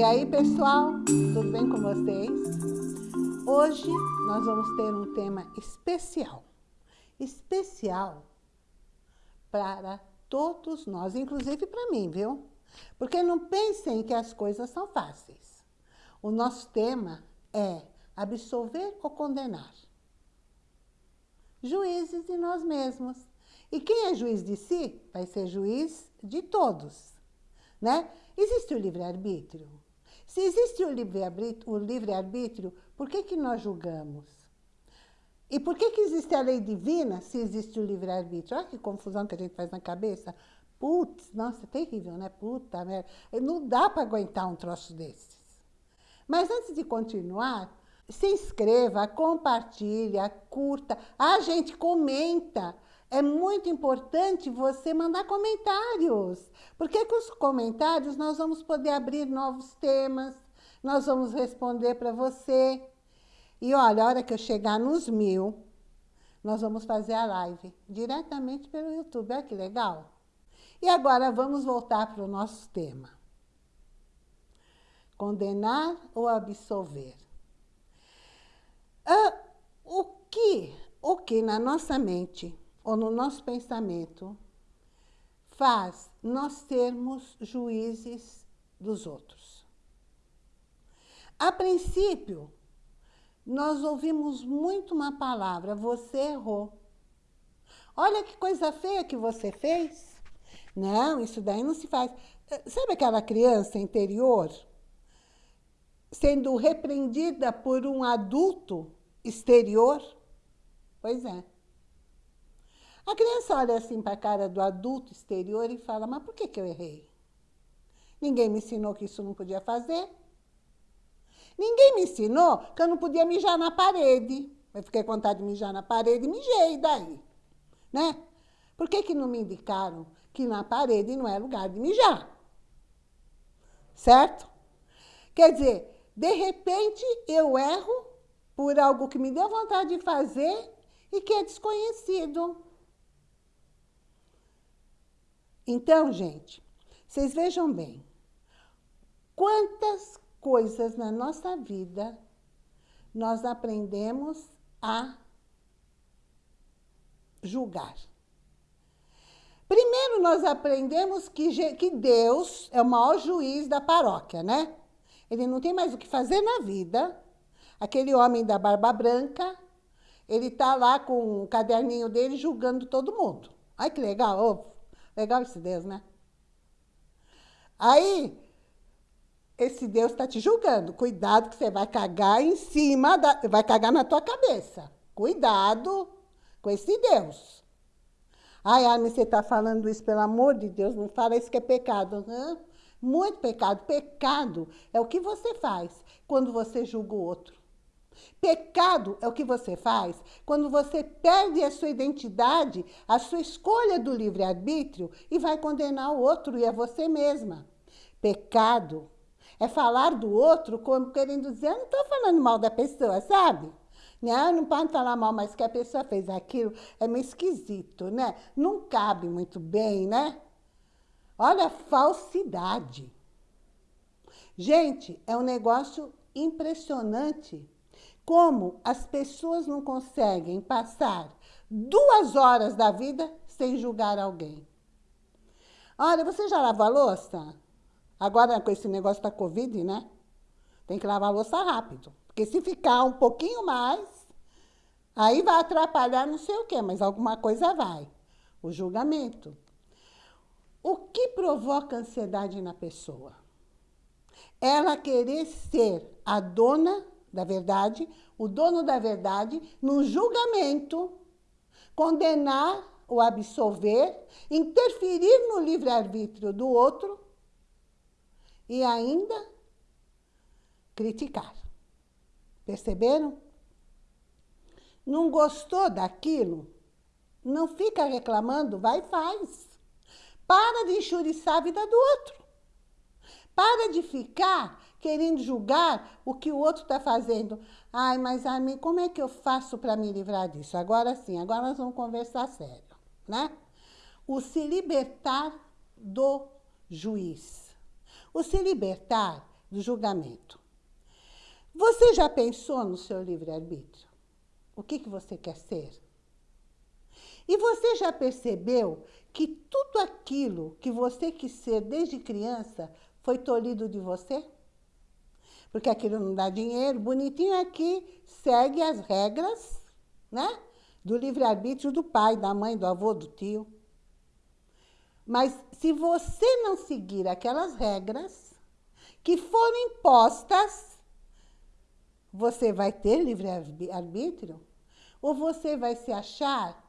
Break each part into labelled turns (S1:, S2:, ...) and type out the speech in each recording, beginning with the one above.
S1: E aí, pessoal, tudo bem com vocês? Hoje nós vamos ter um tema especial. Especial para todos nós, inclusive para mim, viu? Porque não pensem que as coisas são fáceis. O nosso tema é absolver ou condenar. Juízes de nós mesmos. E quem é juiz de si, vai ser juiz de todos. Né? Existe o livre-arbítrio? Se existe o livre-arbítrio, livre por que, que nós julgamos? E por que, que existe a lei divina se existe o livre-arbítrio? Olha que confusão que a gente faz na cabeça. Putz, nossa, é terrível, né? Puta merda. Não dá para aguentar um troço desses. Mas antes de continuar, se inscreva, compartilha, curta. Ah, gente, comenta. É muito importante você mandar comentários, porque com os comentários nós vamos poder abrir novos temas, nós vamos responder para você. E olha, a hora que eu chegar nos mil, nós vamos fazer a live diretamente pelo YouTube. Olha que legal. E agora vamos voltar para o nosso tema. Condenar ou absolver? Ah, o que, o que na nossa mente ou no nosso pensamento faz nós sermos juízes dos outros? A princípio, nós ouvimos muito uma palavra, você errou. Olha que coisa feia que você fez. Não, isso daí não se faz. Sabe aquela criança interior sendo repreendida por um adulto exterior? Pois é. A criança olha assim para a cara do adulto exterior e fala, mas por que, que eu errei? Ninguém me ensinou que isso não podia fazer. Ninguém me ensinou que eu não podia mijar na parede. Eu fiquei com vontade de mijar na parede e mijei daí. Né? Por que, que não me indicaram que na parede não é lugar de mijar? Certo? Quer dizer, de repente eu erro por algo que me deu vontade de fazer e que é desconhecido. Então, gente, vocês vejam bem, quantas coisas na nossa vida nós aprendemos a julgar. Primeiro, nós aprendemos que, que Deus é o maior juiz da paróquia, né? Ele não tem mais o que fazer na vida. Aquele homem da barba branca, ele está lá com o caderninho dele julgando todo mundo. Ai, que legal. Oh, legal esse Deus, né? Aí, esse Deus está te julgando. Cuidado que você vai cagar em cima, da, vai cagar na tua cabeça. Cuidado com esse Deus. Ai, Armin, você está falando isso, pelo amor de Deus, não fala isso que é pecado. Hã? Muito pecado. Pecado é o que você faz quando você julga o outro. Pecado é o que você faz quando você perde a sua identidade, a sua escolha do livre-arbítrio e vai condenar o outro e a você mesma. Pecado é falar do outro como querendo dizer, eu não estou falando mal da pessoa, sabe? Não, não pode falar mal, mas que a pessoa fez aquilo é meio esquisito, né? Não cabe muito bem, né? Olha a falsidade. Gente, é um negócio impressionante como as pessoas não conseguem passar duas horas da vida sem julgar alguém. Olha, você já lavou a louça? Agora, com esse negócio da Covid, né? Tem que lavar a louça rápido. Porque se ficar um pouquinho mais, aí vai atrapalhar não sei o quê, mas alguma coisa vai. O julgamento. O que provoca ansiedade na pessoa? Ela querer ser a dona da verdade, o dono da verdade, no julgamento, condenar ou absolver, interferir no livre-arbítrio do outro e ainda criticar. Perceberam? Não gostou daquilo? Não fica reclamando, vai e faz. Para de enxuriçar a vida do outro. Para de ficar querendo julgar o que o outro está fazendo. Ai, mas a mim, como é que eu faço para me livrar disso? Agora sim, agora nós vamos conversar sério, né? O se libertar do juiz. O se libertar do julgamento. Você já pensou no seu livre-arbítrio? O que, que você quer ser? E você já percebeu que tudo aquilo que você quis ser desde criança foi tolhido de você? Porque aquilo não dá dinheiro, bonitinho aqui, segue as regras né? do livre-arbítrio do pai, da mãe, do avô, do tio. Mas se você não seguir aquelas regras que foram impostas, você vai ter livre-arbítrio? Ou você vai se achar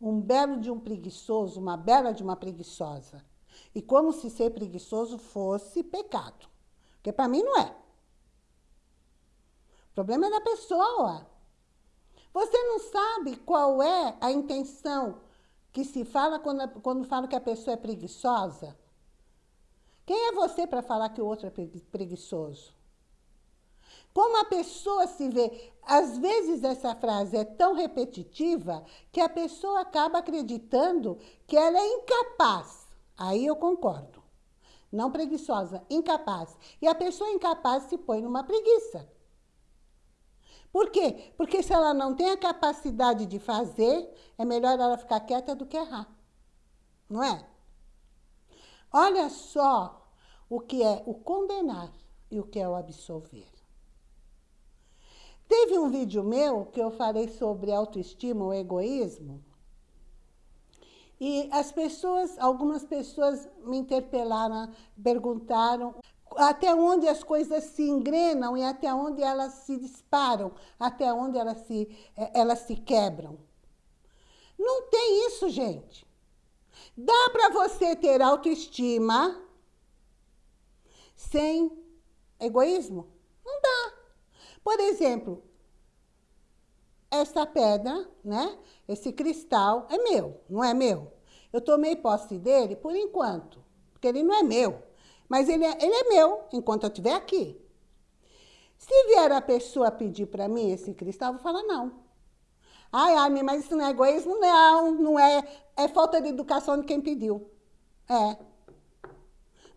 S1: um belo de um preguiçoso, uma bela de uma preguiçosa? E como se ser preguiçoso fosse pecado. Porque para mim não é. O problema é da pessoa. Você não sabe qual é a intenção que se fala quando, quando fala que a pessoa é preguiçosa? Quem é você para falar que o outro é preguiçoso? Como a pessoa se vê, às vezes essa frase é tão repetitiva que a pessoa acaba acreditando que ela é incapaz. Aí eu concordo. Não preguiçosa, incapaz. E a pessoa incapaz se põe numa preguiça. Por quê? Porque se ela não tem a capacidade de fazer, é melhor ela ficar quieta do que errar. Não é? Olha só o que é o condenar e o que é o absolver. Teve um vídeo meu que eu falei sobre autoestima ou egoísmo. E as pessoas, algumas pessoas me interpelaram, perguntaram até onde as coisas se engrenam e até onde elas se disparam, até onde elas se, eh, elas se quebram. Não tem isso, gente. Dá para você ter autoestima sem egoísmo? Não dá. Por exemplo, essa pedra, né? esse cristal é meu, não é meu. Eu tomei posse dele por enquanto, porque ele não é meu. Mas ele é, ele é meu enquanto eu estiver aqui. Se vier a pessoa pedir para mim esse cristal, eu vou falar não. Ai, Armin, mas isso não é egoísmo? Não, não é. É falta de educação de quem pediu. É.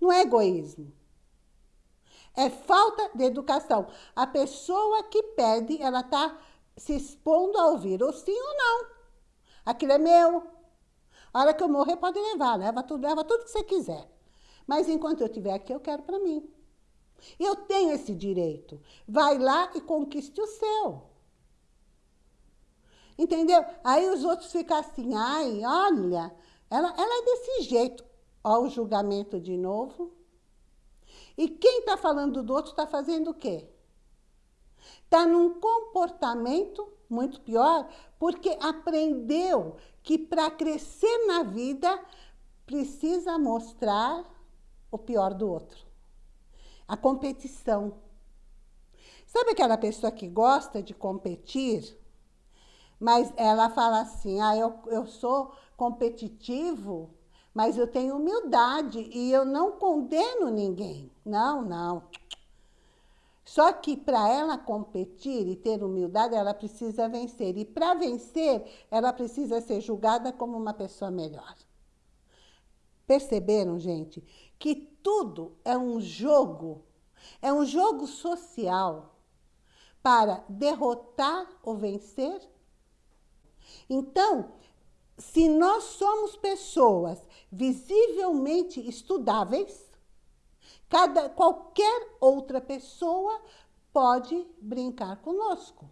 S1: Não é egoísmo. É falta de educação. A pessoa que pede, ela está se expondo a ouvir ou sim ou não. Aquilo é meu. A hora que eu morrer, pode levar. Leva tudo, leva tudo que você quiser. Mas enquanto eu estiver aqui, eu quero para mim. Eu tenho esse direito. Vai lá e conquiste o seu. Entendeu? Aí os outros ficam assim, ai, olha, ela, ela é desse jeito. Olha o julgamento de novo. E quem está falando do outro está fazendo o quê? Está num comportamento muito pior, porque aprendeu que para crescer na vida precisa mostrar o pior do outro. A competição. Sabe aquela pessoa que gosta de competir, mas ela fala assim, ah, eu, eu sou competitivo, mas eu tenho humildade e eu não condeno ninguém. Não, não. Só que para ela competir e ter humildade, ela precisa vencer. E para vencer, ela precisa ser julgada como uma pessoa melhor. Perceberam, gente, que tudo é um jogo, é um jogo social para derrotar ou vencer? Então, se nós somos pessoas visivelmente estudáveis, cada, qualquer outra pessoa pode brincar conosco.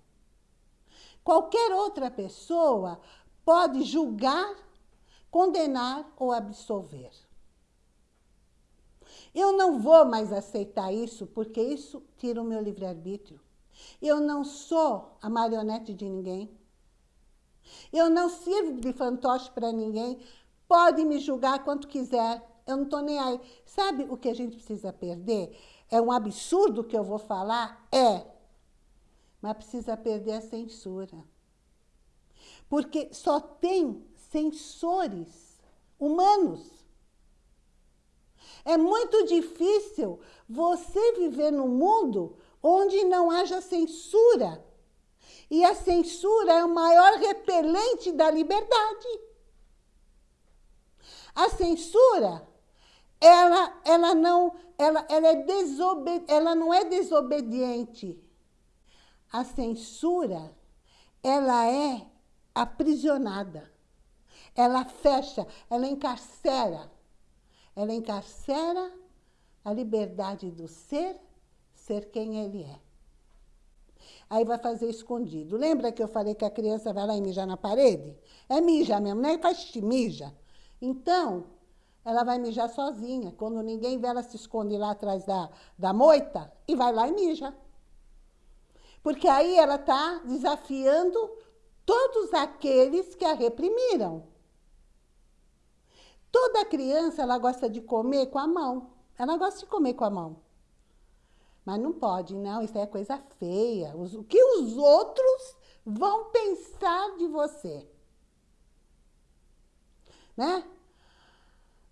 S1: Qualquer outra pessoa pode julgar condenar ou absolver. Eu não vou mais aceitar isso, porque isso tira o meu livre-arbítrio. Eu não sou a marionete de ninguém. Eu não sirvo de fantoche para ninguém. Pode me julgar quanto quiser. Eu não estou nem aí. Sabe o que a gente precisa perder? É um absurdo que eu vou falar? É. Mas precisa perder a censura. Porque só tem sensores humanos. É muito difícil você viver num mundo onde não haja censura. E a censura é o maior repelente da liberdade. A censura ela, ela, não, ela, ela, é desobedi ela não é desobediente. A censura, ela é aprisionada. Ela fecha, ela encarcera. Ela encarcera a liberdade do ser, ser quem ele é. Aí vai fazer escondido. Lembra que eu falei que a criança vai lá e mija na parede? É mija mesmo, não é faz mija. Então, ela vai mijar sozinha. Quando ninguém vê, ela se esconde lá atrás da, da moita e vai lá e mija. Porque aí ela está desafiando todos aqueles que a reprimiram. Toda criança, ela gosta de comer com a mão. Ela gosta de comer com a mão. Mas não pode, não, isso é coisa feia. O que os outros vão pensar de você? Né?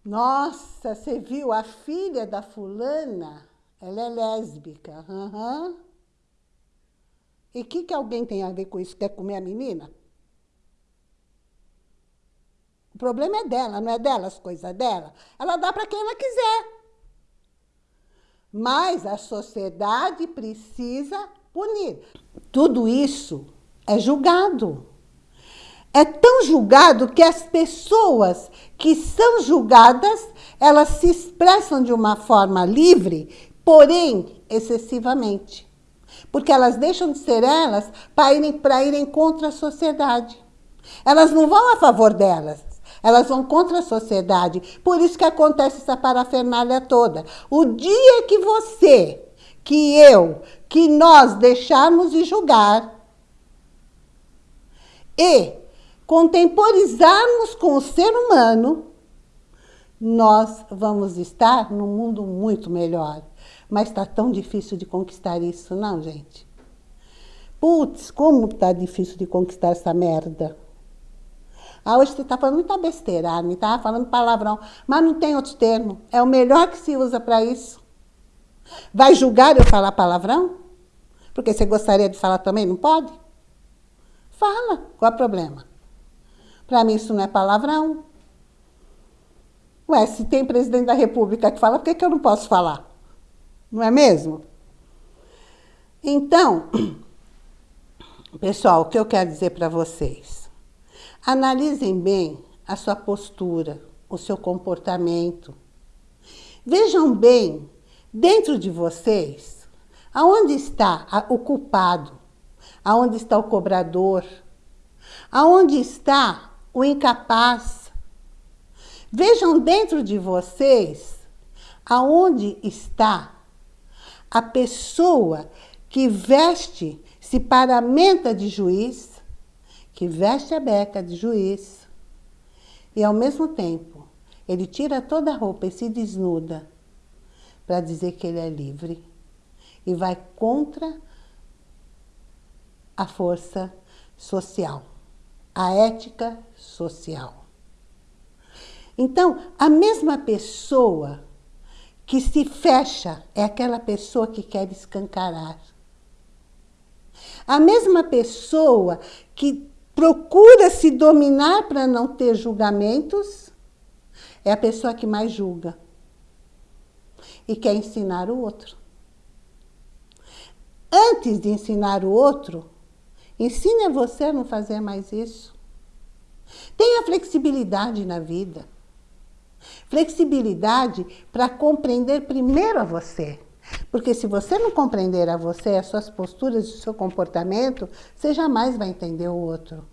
S1: Nossa, você viu a filha da fulana? Ela é lésbica. Uhum. E o que, que alguém tem a ver com isso? Quer comer a menina? O problema é dela, não é dela as coisas dela. Ela dá para quem ela quiser. Mas a sociedade precisa punir. Tudo isso é julgado. É tão julgado que as pessoas que são julgadas, elas se expressam de uma forma livre, porém excessivamente. Porque elas deixam de ser elas para irem, para irem contra a sociedade. Elas não vão a favor delas, elas vão contra a sociedade. Por isso que acontece essa parafernália toda. O dia que você, que eu, que nós deixarmos de julgar e contemporizarmos com o ser humano, nós vamos estar num mundo muito melhor. Mas está tão difícil de conquistar isso, não, gente? Putz, como está difícil de conquistar essa merda. Ah, hoje você está falando muita besteira, me está falando palavrão, mas não tem outro termo. É o melhor que se usa para isso. Vai julgar eu falar palavrão? Porque você gostaria de falar também, não pode? Fala, qual é o problema? Para mim isso não é palavrão. Ué, se tem presidente da república que fala, por que, que eu não posso falar? Não é mesmo? Então, pessoal, o que eu quero dizer para vocês? Analisem bem a sua postura, o seu comportamento. Vejam bem, dentro de vocês, aonde está o culpado, aonde está o cobrador, aonde está o incapaz. Vejam dentro de vocês aonde está a pessoa que veste, se paramenta de juiz, que veste a beca de juiz e, ao mesmo tempo, ele tira toda a roupa e se desnuda para dizer que ele é livre e vai contra a força social, a ética social. Então, a mesma pessoa que se fecha é aquela pessoa que quer escancarar. A mesma pessoa que procura se dominar para não ter julgamentos, é a pessoa que mais julga e quer ensinar o outro. Antes de ensinar o outro, ensine a você a não fazer mais isso. Tenha flexibilidade na vida. Flexibilidade para compreender primeiro a você. Porque se você não compreender a você, as suas posturas, o seu comportamento, você jamais vai entender o outro.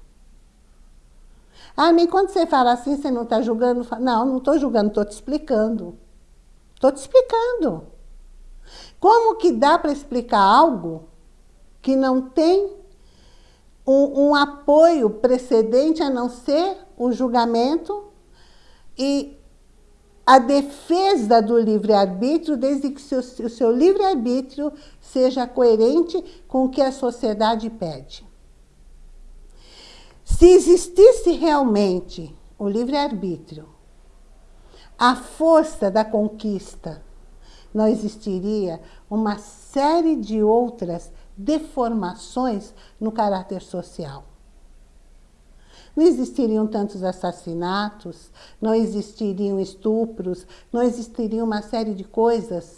S1: Ah, nem quando você fala assim, você não está julgando? Não, não estou julgando, estou te explicando. Estou te explicando. Como que dá para explicar algo que não tem um, um apoio precedente a não ser o julgamento e a defesa do livre-arbítrio, desde que o seu livre-arbítrio seja coerente com o que a sociedade pede. Se existisse realmente o livre-arbítrio, a força da conquista, não existiria uma série de outras deformações no caráter social. não existiriam tantos assassinatos, não existiriam estupros, não existiria uma série de coisas.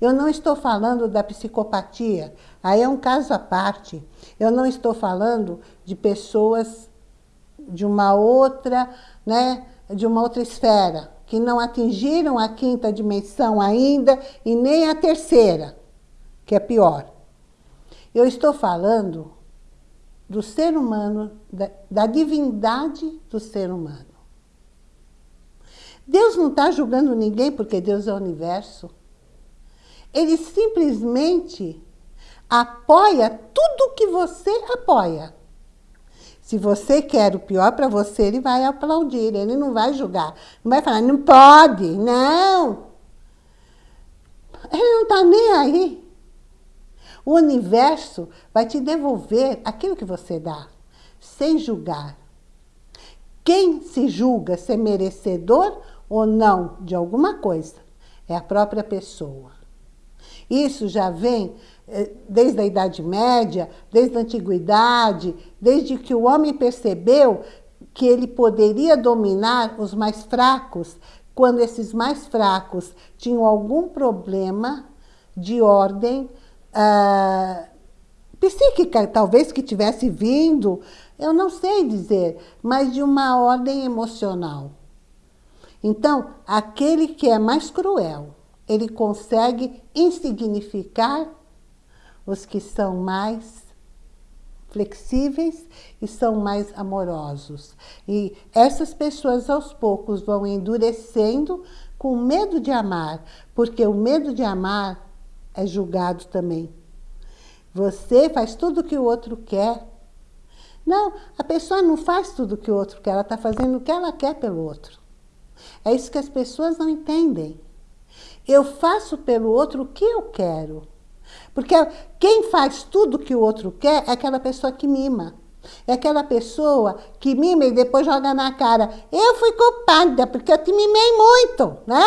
S1: Eu não estou falando da psicopatia, aí é um caso à parte. Eu não estou falando de pessoas de uma outra, né, de uma outra esfera, que não atingiram a quinta dimensão ainda e nem a terceira, que é pior. Eu estou falando do ser humano, da, da divindade do ser humano. Deus não está julgando ninguém porque Deus é o universo. Ele simplesmente apoia tudo que você apoia. Se você quer o pior para você, ele vai aplaudir, ele não vai julgar. Não vai falar, não pode, não. Ele não está nem aí. O universo vai te devolver aquilo que você dá, sem julgar. Quem se julga ser merecedor ou não de alguma coisa é a própria pessoa. Isso já vem eh, desde a Idade Média, desde a Antiguidade, desde que o homem percebeu que ele poderia dominar os mais fracos, quando esses mais fracos tinham algum problema de ordem uh, psíquica, talvez que tivesse vindo, eu não sei dizer, mas de uma ordem emocional. Então, aquele que é mais cruel, ele consegue insignificar os que são mais flexíveis e são mais amorosos. E essas pessoas, aos poucos, vão endurecendo com medo de amar, porque o medo de amar é julgado também. Você faz tudo o que o outro quer. Não, a pessoa não faz tudo o que o outro quer, ela está fazendo o que ela quer pelo outro. É isso que as pessoas não entendem. Eu faço pelo outro o que eu quero. Porque quem faz tudo que o outro quer é aquela pessoa que mima. É aquela pessoa que mima e depois joga na cara. Eu fui culpada porque eu te mimei muito, né?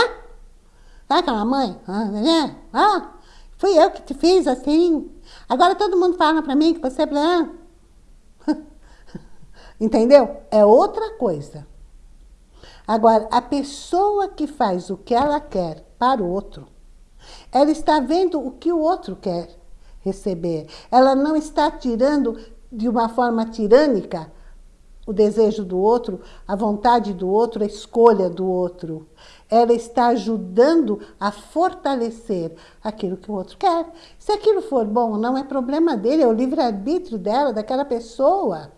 S1: Sabe aquela mãe? Ah, né? ah, fui eu que te fiz assim. Agora todo mundo fala pra mim que você é... Entendeu? É outra coisa. Agora, a pessoa que faz o que ela quer para o outro, ela está vendo o que o outro quer receber. Ela não está tirando de uma forma tirânica o desejo do outro, a vontade do outro, a escolha do outro. Ela está ajudando a fortalecer aquilo que o outro quer. Se aquilo for bom, não é problema dele, é o livre-arbítrio dela, daquela pessoa.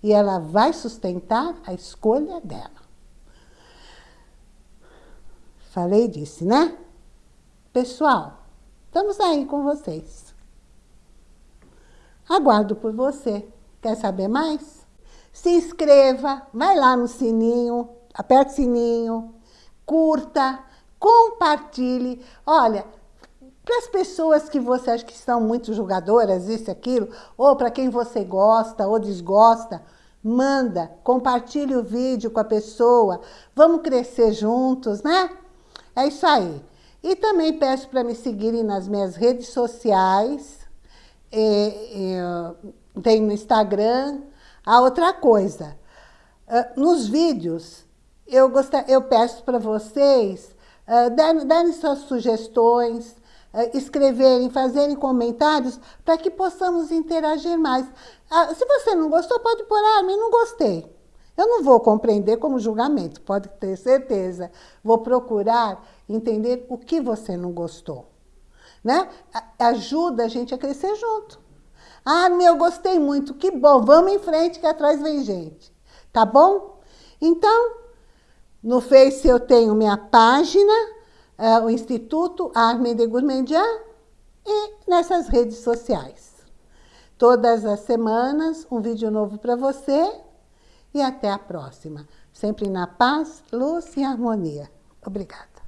S1: E ela vai sustentar a escolha dela. Falei disso, né? Pessoal, estamos aí com vocês. Aguardo por você. Quer saber mais? Se inscreva, vai lá no sininho, aperte o sininho, curta, compartilhe. Olha, para as pessoas que você acha que são muito julgadoras, isso e aquilo, ou para quem você gosta ou desgosta, manda, compartilhe o vídeo com a pessoa, vamos crescer juntos, né? É isso aí. E também peço para me seguirem nas minhas redes sociais, e, e, tem no Instagram. A outra coisa, ah, nos vídeos, eu, gostar, eu peço para vocês uh, darem, suas sugestões, escreverem, fazerem comentários, para que possamos interagir mais. Se você não gostou, pode pôr, ah, mas não gostei. Eu não vou compreender como julgamento, pode ter certeza. Vou procurar entender o que você não gostou. Né? Ajuda a gente a crescer junto. Ah, meu, gostei muito, que bom, vamos em frente que atrás vem gente. Tá bom? Então, no Face eu tenho minha página, é, o Instituto Armin de Gourmandian e nessas redes sociais. Todas as semanas, um vídeo novo para você e até a próxima. Sempre na paz, luz e harmonia. Obrigada.